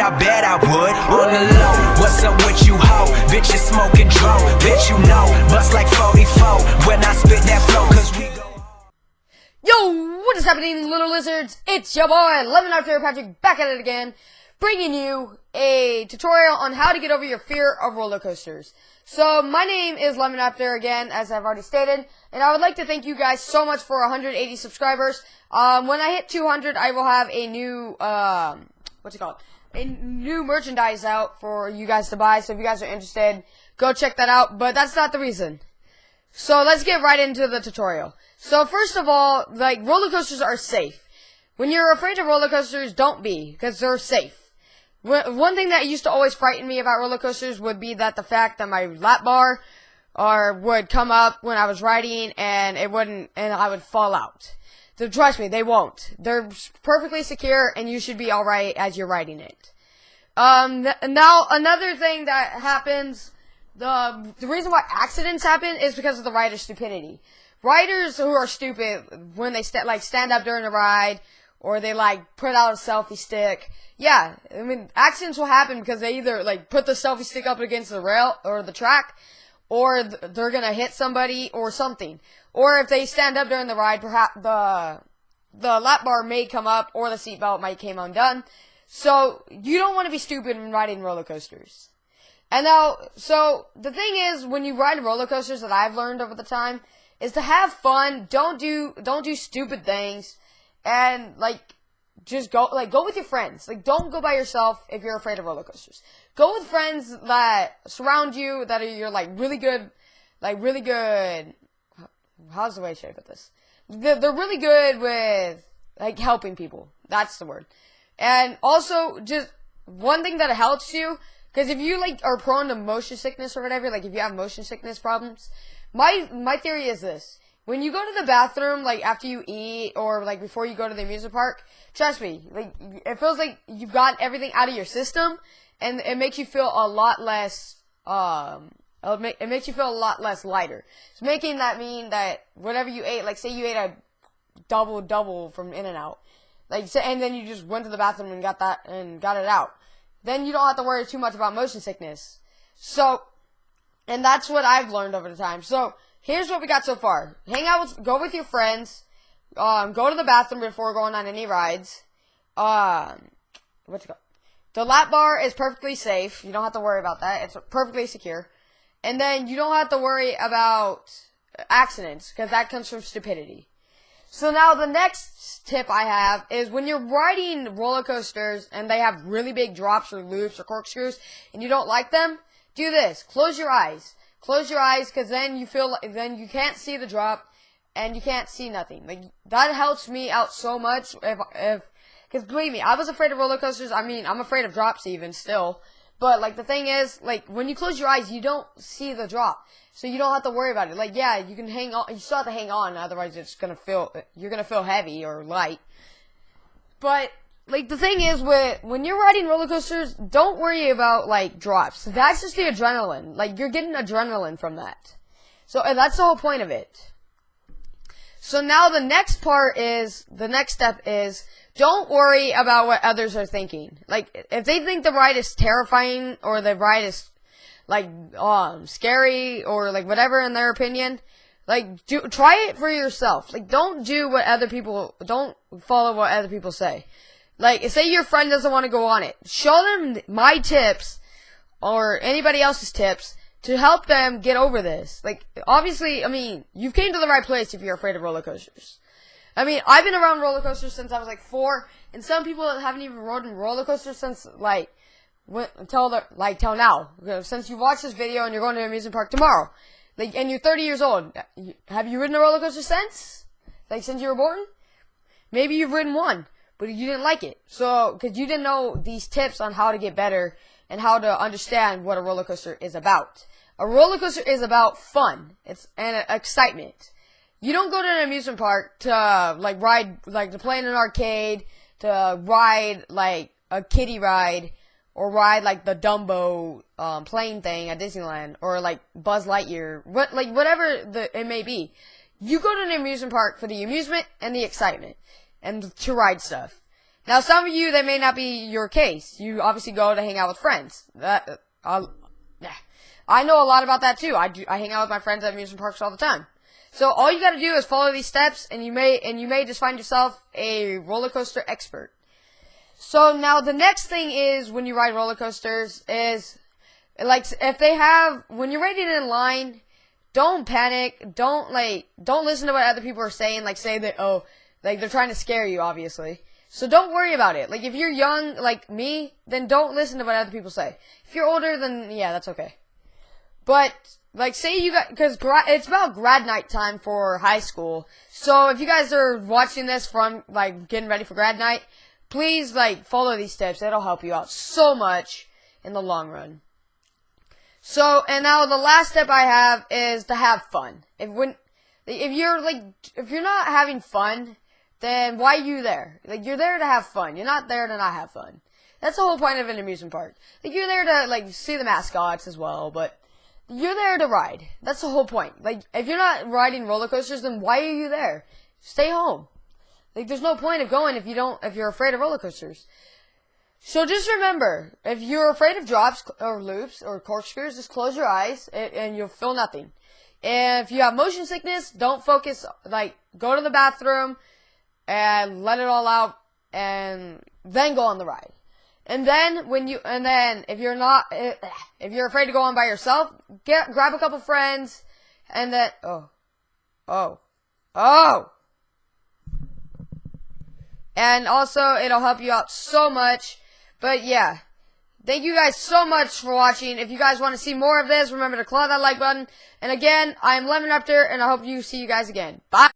I bet I would. On the low, what's up with you, ho? Bitch, you smoking. Bitch, you know, bust like 44 when I spit that flow, cause we go. Yo, what is happening, little lizards? It's your boy, Lemon Raptor Patrick, back at it again, bringing you a tutorial on how to get over your fear of roller coasters. So, my name is Lemon Raptor again, as I've already stated, and I would like to thank you guys so much for 180 subscribers. Um, when I hit 200, I will have a new, um, what's it called? A new merchandise out for you guys to buy, so if you guys are interested, go check that out, but that's not the reason. So let's get right into the tutorial. So first of all, like roller coasters are safe. When you're afraid of roller coasters, don't be because they're safe. One thing that used to always frighten me about roller coasters would be that the fact that my lap bar or would come up when I was riding and it wouldn't and I would fall out. So trust me, they won't. They're perfectly secure and you should be alright as you're riding it. Um, now another thing that happens the the reason why accidents happen is because of the rider's stupidity. Riders who are stupid when they st- like stand up during a ride or they like put out a selfie stick. Yeah, I mean accidents will happen because they either like put the selfie stick up against the rail or the track or th- they're to hit somebody or something. Or if they stand up during the ride, perhaps the the lap bar may come up or the seatbelt might came undone. So you don't want to be stupid when riding roller coasters. And now, so the thing is, when you ride roller coasters that I've learned over the time is to have fun. Don't do don't do stupid things, and like just go like go with your friends. Like don't go by yourself if you're afraid of roller coasters. Go with friends that surround you that are you're like really good, like really good. How's the way I should put this? They're, they're really good with like helping people. That's the word. And also just one thing that helps you because if you like are prone to motion sickness or whatever, like if you have motion sickness problems, my my theory is this: when you go to the bathroom, like after you eat or like before you go to the amusement park, trust me, like it feels like you've got everything out of your system, and it makes you feel a lot less. Um, it makes you feel a lot less lighter. It's making that mean that whatever you ate, like say you ate a double double from In-N-Out, like and then you just went to the bathroom and got that and got it out then you don't have to worry too much about motion sickness. So, and that's what I've learned over the time. So, here's what we got so far. Hang out with, go with your friends, um, go to the bathroom before going on any rides. Um, what's it called? The lap bar is perfectly safe. You don't have to worry about that. It's perfectly secure. And then you don't have to worry about accidents because that comes from stupidity. So now the next tip I have is when you're riding roller coasters and they have really big drops or loops or corkscrews and you don't like them, do this. Close your eyes. Close your eyes because then you feel like, then you can't see the drop and you can't see nothing. Like that helps me out so much if if because believe me, I was afraid of roller coasters. I mean, I'm afraid of drops even still. But like the thing is, like when you close your eyes, you don't see the drop, so you don't have to worry about it. Like yeah, you can hang on. You still have to hang on, otherwise it's gonna feel you're gonna feel heavy or light. But like the thing is, with when you're riding roller coasters, don't worry about like drops. That's just the adrenaline. Like you're getting adrenaline from that. So that's the whole point of it. So now the next part is the next step is don't worry about what others are thinking. Like, if they think the ride is terrifying or the ride is, like, um, scary or, like, whatever in their opinion, like, do, try it for yourself. Like, don't do what other people, don't follow what other people say. Like, say your friend doesn't want to go on it. Show them my tips or anybody else's tips to help them get over this. Like, obviously, I mean, you've came to the right place if you're afraid of roller coasters. I mean, I've been around roller coasters since I was like four, and some people haven't even ridden roller coasters since like until the like till now. Uh, since you watched this video and you're going to an amusement park tomorrow, like, and you're 30 years old, uh, have you ridden a roller coaster since? Like since you were born? Maybe you've ridden one, but you didn't like it. So, because you didn't know these tips on how to get better and how to understand what a roller coaster is about. A roller coaster is about fun. It's and excitement. You don't go to an amusement park to uh, like ride like to play in an arcade, to ride like a kiddie ride, or ride like the Dumbo um, plane thing at Disneyland, or like Buzz Lightyear, what like whatever the it may be. You go to an amusement park for the amusement and the excitement, and to ride stuff. Now, some of you, that may not be your case. You obviously go to hang out with friends. That, uh. I know a lot about that too. I do, I hang out with my friends at amusement parks all the time. So all you got to do is follow these steps, and you may and you may just find yourself a roller coaster expert. So now the next thing is when you ride roller coasters is like if they have when you're waiting in line, don't panic. Don't like don't listen to what other people are saying. Like say that oh like they're trying to scare you, obviously. So don't worry about it. Like if you're young like me, then don't listen to what other people say. If you're older, then yeah, that's okay. But like, say you got because gra- it's about grad night time for high school. So if you guys are watching this from like getting ready for grad night, please like follow these steps. It'll help you out so much in the long run. So and now the last step I have is to have fun. If when if you're like if you're not having fun, then why are you there? Like you're there to have fun. You're not there to not have fun. That's the whole point of an amusement park. Like you're there to like see the mascots as well, but you're there to ride. That's the whole point. Like, if you're not riding roller coasters, then why are you there? Stay home. Like, there's no point of going if you don't, if you're afraid of roller coasters. So just remember, if you're afraid of drops or loops or corkscrews, just close your eyes and, and you'll feel nothing. And if you have motion sickness, don't focus, like, go to the bathroom and let it all out and then go on the ride. And then when you and then if you're not eh, if you're afraid to go on by yourself, get grab a couple friends and then oh. Oh. Oh. And also it'll help you out so much. But yeah. Thank you guys so much for watching. If you guys want to see more of this, remember to claw that like button. And again, I am Lemon Raptor, and I hope you see you guys again. Bye.